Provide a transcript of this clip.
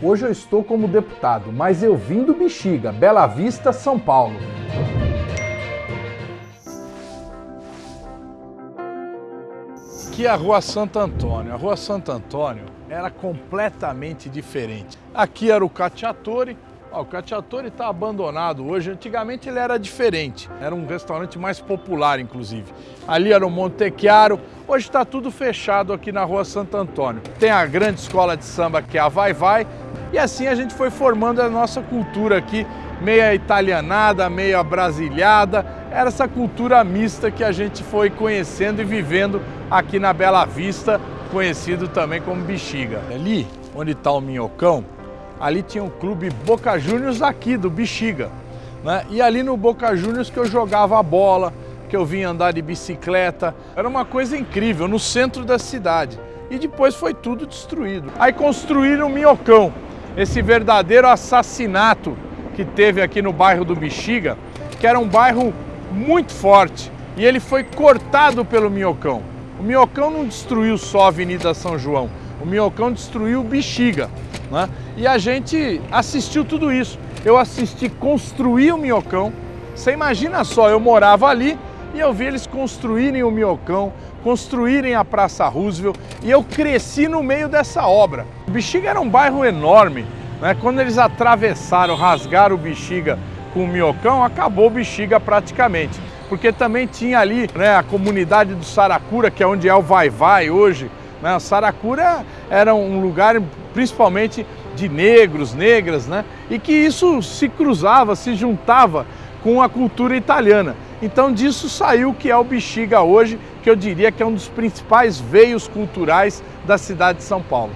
Hoje eu estou como deputado, mas eu vim do Bexiga, Bela Vista, São Paulo. Aqui é a Rua Santo Antônio. A Rua Santo Antônio era completamente diferente. Aqui era o Cacciatore, Ó, o Cacciatore está abandonado hoje. Antigamente ele era diferente. Era um restaurante mais popular, inclusive. Ali era o Monte Chiaro. Hoje está tudo fechado aqui na rua Santo Antônio. Tem a grande escola de samba que é a Vai Vai. E assim a gente foi formando a nossa cultura aqui, meia italianada, meia brasilhada. Era essa cultura mista que a gente foi conhecendo e vivendo aqui na Bela Vista, conhecido também como Bexiga. Ali, onde está o Minhocão, ali tinha um clube Boca Juniors aqui, do Bexiga. Né? E ali no Boca Juniors que eu jogava a bola, que eu vinha andar de bicicleta. Era uma coisa incrível, no centro da cidade. E depois foi tudo destruído. Aí construíram o Minhocão, esse verdadeiro assassinato que teve aqui no bairro do Bexiga, que era um bairro muito forte. E ele foi cortado pelo Minhocão. O Minhocão não destruiu só a Avenida São João, o Minhocão destruiu o Bexiga. Né? E a gente assistiu tudo isso. Eu assisti construir o Minhocão. Você imagina só, eu morava ali e eu vi eles construírem o Minhocão, construírem a Praça Roosevelt e eu cresci no meio dessa obra. O Bexiga era um bairro enorme. Né? Quando eles atravessaram, rasgaram o Bexiga com o Minhocão, acabou o Bexiga praticamente. Porque também tinha ali né, a comunidade do Saracura, que é onde é o Vai Vai hoje, né? Saracura era um lugar principalmente de negros, negras, né? e que isso se cruzava, se juntava com a cultura italiana. Então disso saiu o que é o Bexiga hoje, que eu diria que é um dos principais veios culturais da cidade de São Paulo.